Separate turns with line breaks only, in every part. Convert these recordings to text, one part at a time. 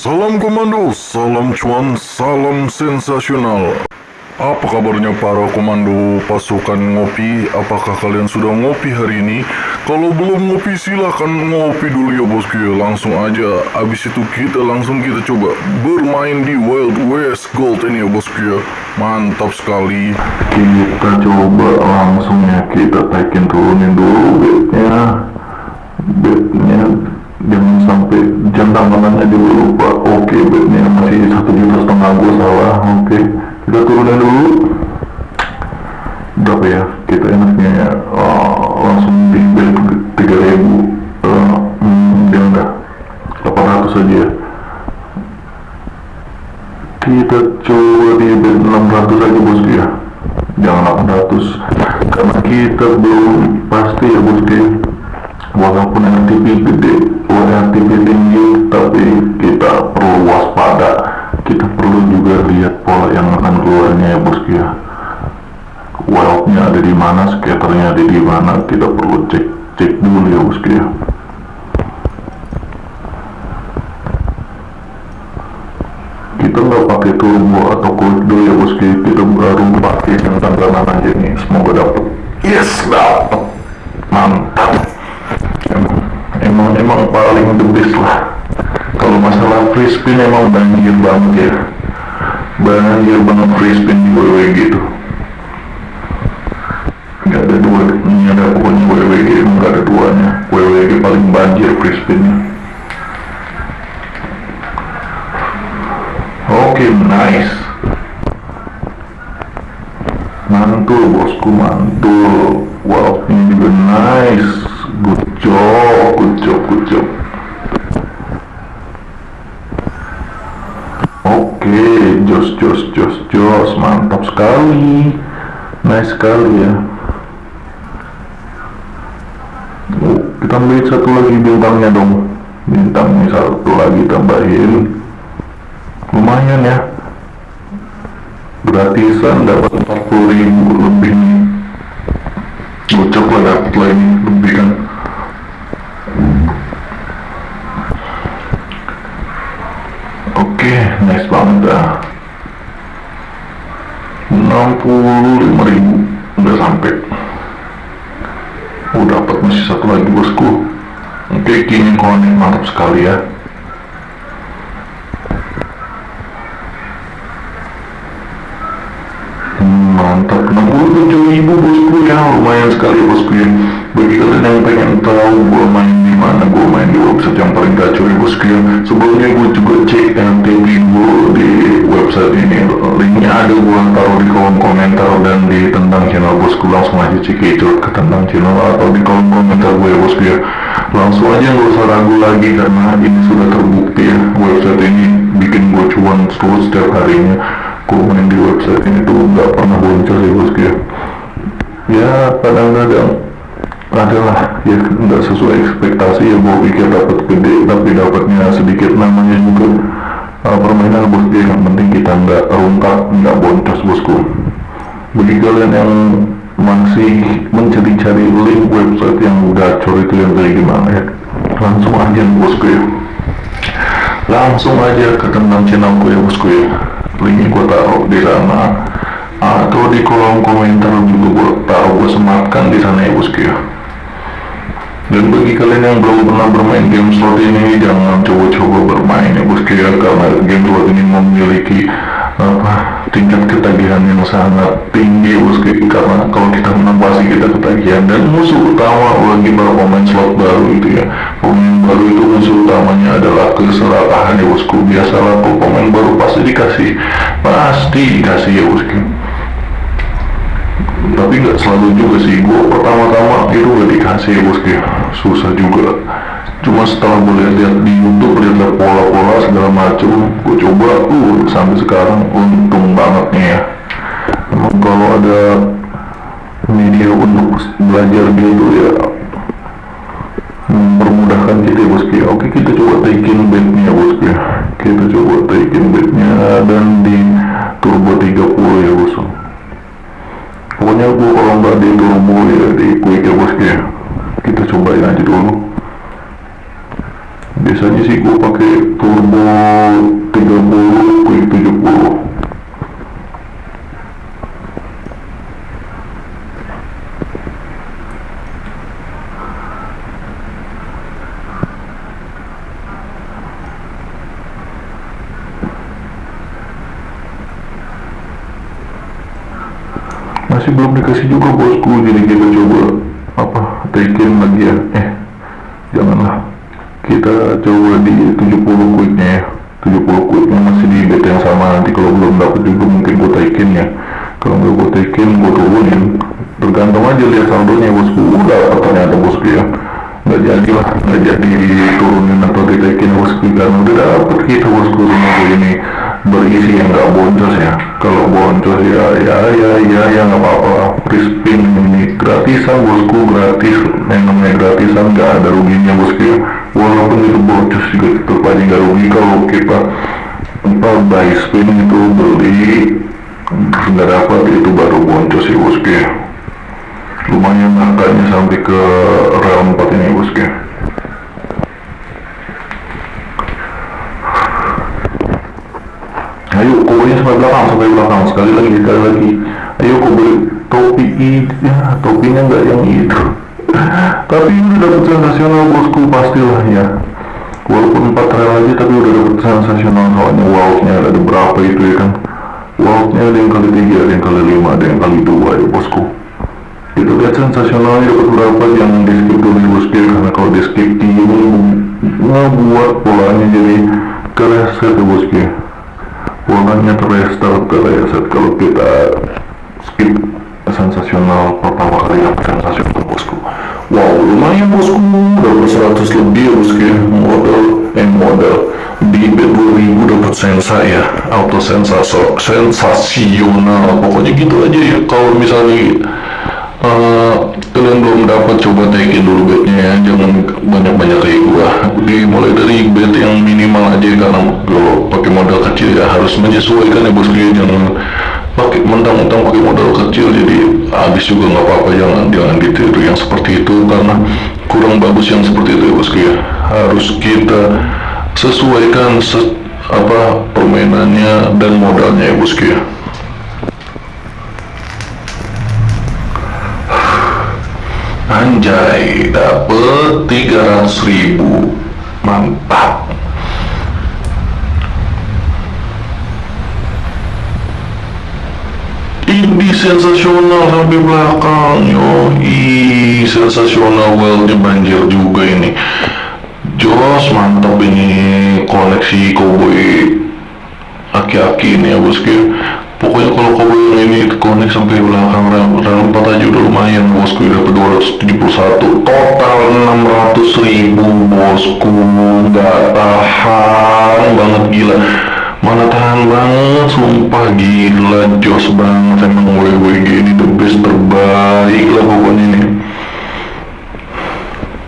Salam komando, salam cuan, salam sensasional. Apa kabarnya para komando pasukan ngopi? Apakah kalian sudah ngopi hari ini? Kalau belum ngopi silahkan ngopi dulu ya bosku. Langsung aja. Abis itu kita langsung kita coba bermain di Wild West Gold ini ya bosku ya. Mantap sekali. Kita coba langsung ya kita taikin turunin dulu bednya. Bednya jangan sampai jam tangannya dulu lupa oke bednya masih satu juta setengah gue salah. Oke kita turunin dulu. Berapa ya? Kita enaknya ya uh, langsung di bed tiga ribu. Uh, hmm, ya udah. 800 aja ya. Kita coba di bed 600 aja bosku ya. Jangan 800 karena kita belum pasti ya bosku pola yang akan keluarnya ya bosku ya wealthnya ada di mana scatternya ada di mana? Kita perlu cek cek dulu ya bosku ya kita nggak pakai turbo atau kudo ya bosku kita baru pakai yang tantangan aja nih. Semoga dapet. Yes dapet. Mantap. Emang emang emang paling the best lah. Kalau masalah free spin emang banjir banget ya banjir banget free WWG gitu. Nggak ada dua ini ada pokoknya WWG emang nggak ada duanya. WWG paling banjir free spinnya oke nice. Mantul bosku mantul. Wow ini juga nice. Good job good job good job oke jos jos jos jos. Mantap sekali. Nice sekali ya. Oh, kita ambil satu lagi bintangnya dong. Bintangnya satu lagi tambahin. Lumayan ya. Gratisan dapat 40 ribu lebih. Gocok lah dapat lah kini konek mantap sekali ya. Mantap. 67 ribu bosku? Ya lumayan sekali bosku ya. Bagi kalian yang pengen tahu gua main di mana gua main di website yang paling gacor ya bosku ya. Sebelumnya gua juga cek MTB gua di website ini. Linknya ada gua taruh di kolom komentar dan di tentang channel bosku. Langsung aja cek itu ke tentang channel atau di kolom komentar gue ya bosku ya langsung aja nggak usah ragu lagi karena ini sudah terbukti ya. Website ini bikin gua cuan terus setiap harinya. Gue main di website ini tuh nggak pernah boncos ya bosku ya ya kadang-kadang adalah ya nggak sesuai ekspektasi ya gue pikir dapat gede tapi dapatnya sedikit. Namanya juga uh, permainan bosku ya. yang penting kita nggak rungkak nggak boncos bosku. Bagi kalian yang masih mencari-cari link website yang gacor itu yang kayak gimana ya langsung aja bosku ya langsung aja ke tentang channelku ya bosku ya linknya gue taruh di sana. Atau di kolom komentar juga gue taruh gue sematkan di sana ya bosku ya dan bagi kalian yang belum pernah bermain game slot ini jangan coba-coba bermain ya bosku ya karena game slot ini memiliki apa? Tingkat ketagihan yang sangat tinggi bosku karena kalau kita menang pasti kita ketagihan dan musuh utama lagi baru pemain slot baru itu ya. Pemain baru itu musuh utamanya adalah keserakahan ya bosku biasalah kalau pemain baru pasti dikasih pasti dikasih ya bosku tapi nggak selalu juga sih. Gua pertama-tama itu gak dikasih ya bosku susah juga cuma setelah gue lihat-lihat di YouTube lihat pola-pola segala macam gue coba uh sampai sekarang untung banget nih ya. Emang kalau ada media untuk belajar gitu ya mempermudahkan kita ya bosku ya oke kita coba taikin bednya bosku ya kita coba taikin bednya dan di turbo 30 ya bosku pokoknya gue kalau nggak di turbo ya di quick ya bosku ya kita cobain aja dulu biasanya sih gue pakai turbo 30 quick 70 masih belum dikasih juga bosku jadi kita coba apa taikin lagi ya. Eh janganlah kita coba di 70 quicknya ya. 70 quicknya masih di beta yang sama. Nanti kalau belum dapat juga mungkin gue taikin ya. Kalau nggak gue taikin gue turunin. Tergantung aja lihat saldonya bosku udah ternyata bosku ya. Nggak jadi lah nggak jadi turunin atau ditaikin bosku karena udah dapet kita bosku rumah gue ini. Berisi yang nggak boncos ya. Kalau boncos ya ya ya ya ya nggak apa-apa. Free spin ini gratisan bosku gratis yang namanya gratisan nggak ada ruginya bosku ya walaupun itu boncos juga tetap aja nggak rugi kalau kita apa buy spin itu beli terus nggak dapat itu baru boncos ya bosku ya lumayan angkanya sampai ke realm 4 ini bosku ya ayo kobonya sampai belakang sampai belakang. Sekali lagi sekali lagi. Ayo koboy topi ya topinya nggak yang itu tapi udah dapet sensasional bosku pastilah ya. Walaupun 4 rel aja tapi udah dapet sensasional soalnya. Wow-nya ada berapa itu ya kan? Wow-nya ada yang kali 3 ada yang kali 5 ada yang kali 2 ya bosku. Kita lihat sensasionalnya dapat berapa jangan di skip dulu ya bosku ya. Karena kalau di skip ini ngebuat polanya jadi kereset ya bosku ya. Polanya terrestart ke reset kalau kita skip sensasional pertama kali yang sensasional bosku. Wow lumayan bosku. Dapat 100 lebih ya bosku ya? Modal eh modal. Di bet 2000 dapat sensa ya. Auto sensaso sensasional. Pokoknya gitu aja ya. Kalau misalnya uh, kalian belum dapat coba taikin dulu bednya ya. Jangan banyak-banyak kayak gua dimulai dari bed yang minimal aja karena kalau pakai modal kecil ya harus menyesuaikan ya bosku ya. Jangan pakai mentang-mentang pakai modal kecil jadi habis juga nggak apa-apa jangan jangan ditiru yang seperti itu karena kurang bagus yang seperti itu ya bosku ya. Harus kita sesuaikan se apa permainannya dan modalnya ya bosku ya. Anjay, dapet 300 ribu. Mantap Ini sensasional sampai belakang. Yoi, sensasional worldnya banjir juga ini. Jos, mantap ini koneksi cowboy Aki-aki ini ya bosku pokoknya kalau yang ini connect sampai belakang dalam 4 aja udah lumayan bosku dapat 271 total 600 ribu bosku. Gak tahan banget gila mana tahan banget sumpah gila jos banget emang WWG ini the best terbaik lah pokoknya ini.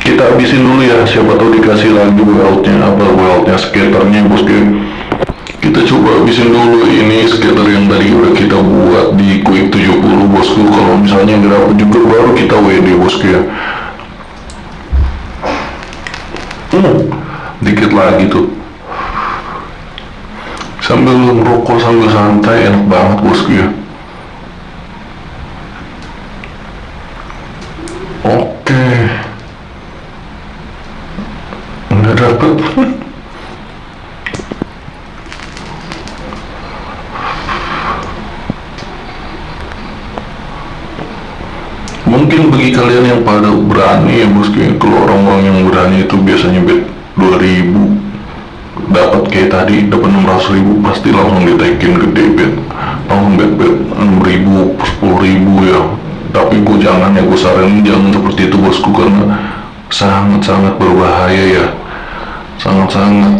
Kita habisin dulu ya siapa tahu dikasih lagi weltnya apa weltnya skaternya bosku kita coba habisin dulu ini skater yang tadi udah kita buat di quick 70 bosku. Kalau misalnya nggak juga baru kita WD bosku ya hmm, dikit lagi tuh sambil ngerokok sambil santai enak banget bosku ya. Oke. Nggak dapet. Mungkin bagi kalian yang pada berani ya bosku ya kalau orang-orang yang berani itu biasanya bet 2000 dapat kayak tadi dapat 600 ribu pasti langsung ditaikin gede bet langsung bet bet 6000 10000 ya. Tapi gue jangan ya gue saranin jangan seperti itu bosku karena sangat-sangat berbahaya ya. Sangat-sangat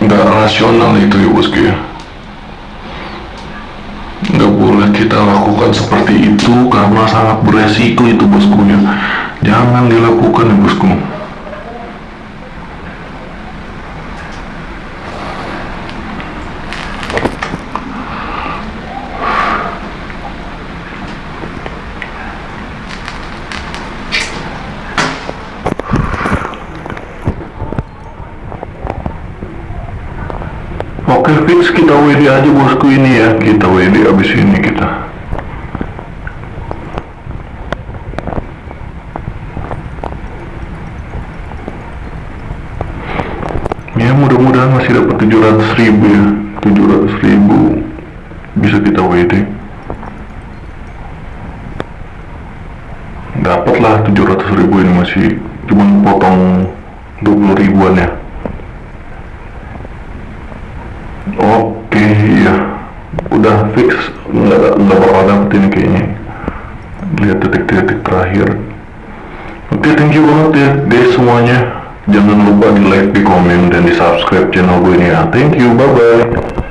nggak rasional itu ya bosku ya. Nggak boleh kita lakukan seperti itu karena sangat beresiko itu bosku ya. Jangan dilakukan ya bosku Oke fix kita WD aja bosku ini ya. Kita WD abis ini kita. Ya mudah-mudahan masih dapat 700 ribu ya. 700 ribu Bisa kita WD Dapat lah 700 ribu ini masih Cuman potong 20 ribuan ya Oke ya Udah fix. Nggak, nggak bakal dapet ini kayaknya. Lihat detik-detik terakhir. Oke thank you banget ya guys semuanya. Jangan lupa di like, di komen, dan di subscribe channel gue ini ya. Thank you, bye bye